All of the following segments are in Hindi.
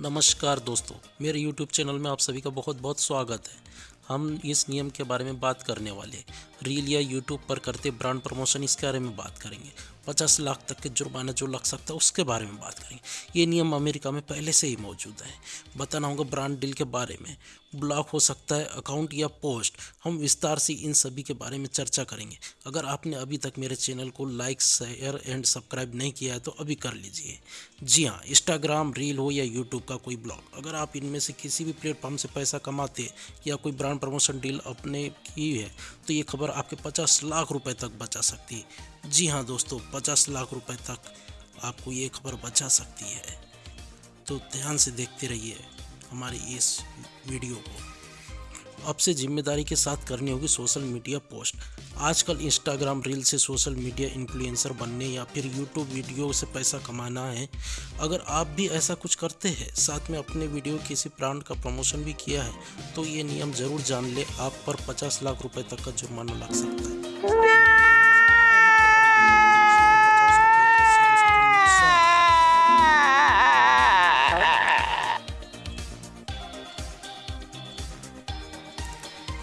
नमस्कार दोस्तों, मेरे YouTube चैनल में आप सभी का बहुत बहुत स्वागत है। हम इस नियम के बारे में बात करने वाले रील या YouTube पर करते ब्रांड प्रमोशन इसके बारे में बात करेंगे। पचास लाख तक के जुर्माना जो लग सकता है, उसके बारे में बात करेंगे। ये नियम अमेरिका में पहले से ही मौजूद है। बताना होगा ब्रांड डील के बारे में। ब्लॉक हो सकता है, अकाउंट या पोस्ट। हम विस्तार से इन सभी के बारे में चर्चा करेंगे। अगर आपने अभी तक मेरे चैनल को लाइक, शेयर एंड सब्सक्राइब नहीं किया है तो अभी कर लीजिए। जी हाँ इंस्टाग्राम रील हो या यूट्यूब का कोई ब्लॉग। अगर आप इनमें से किसी भी प्लेटफॉर्म से पैसा कमाते या कोई ब्रांड प्रमोशन डील अपने की है तो ये खबर आपके पचास लाख रुपये तक बचा सकती है। जी हाँ दोस्तों, पचास लाख रुपए तक आपको ये खबर बचा सकती है। तो ध्यान से देखते रहिए हमारी इस वीडियो को। आपसे ज़िम्मेदारी के साथ करनी होगी सोशल मीडिया पोस्ट। आजकल इंस्टाग्राम रील से सोशल मीडिया इन्फ्लुएंसर बनने या फिर यूट्यूब वीडियो से पैसा कमाना है। अगर आप भी ऐसा कुछ करते हैं, साथ में अपने वीडियो किसी ब्रांड का प्रमोशन भी किया है तो ये नियम ज़रूर जान ले, आप पर 50 लाख रुपए तक का जुर्माना लग सकता है।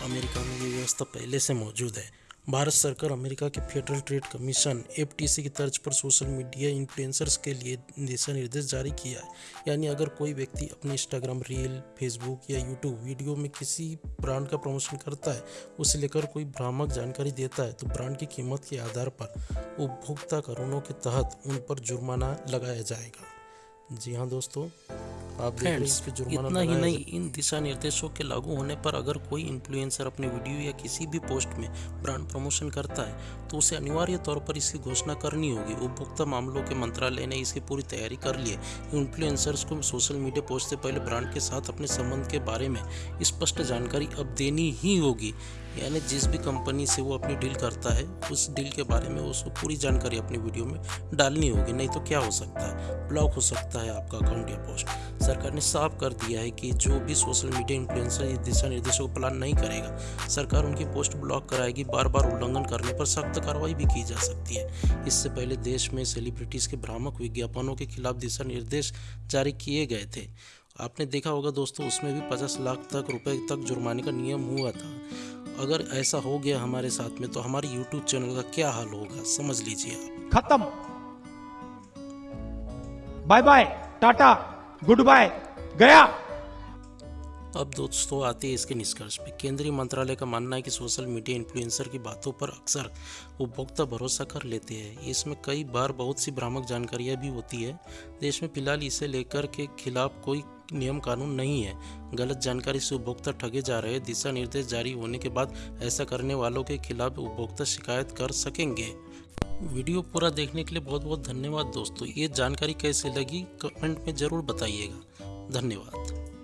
अमेरिका में ये व्यवस्था पहले से मौजूद है। भारत सरकार अमेरिका के फेडरल ट्रेड कमीशन एफटीसी की तर्ज पर सोशल मीडिया इन्फ्लुएंसर्स के लिए दिशा निर्देश जारी किया है। यानी अगर कोई व्यक्ति अपने इंस्टाग्राम रील, फेसबुक या यूट्यूब वीडियो में किसी ब्रांड का प्रमोशन करता है, उसे लेकर कोई भ्रामक जानकारी देता है तो ब्रांड की कीमत के आधार पर उपभोक्ता कानूनों के तहत उन पर जुर्माना लगाया जाएगा। जी हाँ दोस्तों जुर्माना इतना ही नहीं इन दिशा निर्देशों के लागू होने पर अगर कोई इन्फ्लुएंसर अपने वीडियो या किसी भी पोस्ट में ब्रांड प्रमोशन करता है तो उसे अनिवार्य तौर पर इसकी घोषणा करनी होगी। उपभोक्ता मामलों के मंत्रालय ने इसकी पूरी तैयारी कर ली है। इन्फ्लुएंसर्स को सोशल मीडिया पोस्ट से पहले ब्रांड के साथ अपने संबंध के बारे में स्पष्ट जानकारी अब देनी ही होगी। यानी जिस भी कंपनी से वो अपनी डील करता है, उस डील के बारे में उसको पूरी जानकारी अपनी वीडियो में डालनी होगी, नहीं तो क्या हो सकता है? ब्लॉक हो सकता है आपका अकाउंट या पोस्ट सरकार ने साफ़ कर दिया है कि जो भी सोशल मीडिया इन्फ्लुएंसर दिशा निर्देशों को पालन नहीं करेगा, सरकार उनकी पोस्ट ब्लॉक कराएगी बार बार उल्लंघन करने पर सख्त कार्रवाई भी की जा सकती है। इससे पहले देश में सेलिब्रिटीज़ के भ्रामक विज्ञापनों के खिलाफ दिशा निर्देश जारी किए गए थे। आपने देखा होगा दोस्तों, उसमें भी पचास लाख तक रुपए तक जुर्माने का नियम हुआ था। अगर ऐसा हो गया हमारे साथ में तो हमारे YouTube चैनल का क्या हाल होगा? समझ लीजिए आप। खत्म। Bye bye tata good bye गया। अब दोस्तों आते हैं इसके निष्कर्ष पे। केंद्रीय मंत्रालय का मानना है कि सोशल मीडिया इन्फ्लुएंसर की बातों पर अक्सर उपभोक्ता भरोसा कर लेते हैं। इसमें कई बार बहुत सी भ्रामक जानकारियाँ भी होती है। देश में फ़िलहाल इसे लेकर के खिलाफ कोई नियम कानून नहीं है। गलत जानकारी से उपभोक्ता ठगे जा रहे दिशा निर्देश जारी होने के बाद ऐसा करने वालों के खिलाफ उपभोक्ता शिकायत कर सकेंगे। वीडियो पूरा देखने के लिए बहुत बहुत धन्यवाद दोस्तों। ये जानकारी कैसे लगी, कमेंट में ज़रूर बताइएगा। धन्यवाद।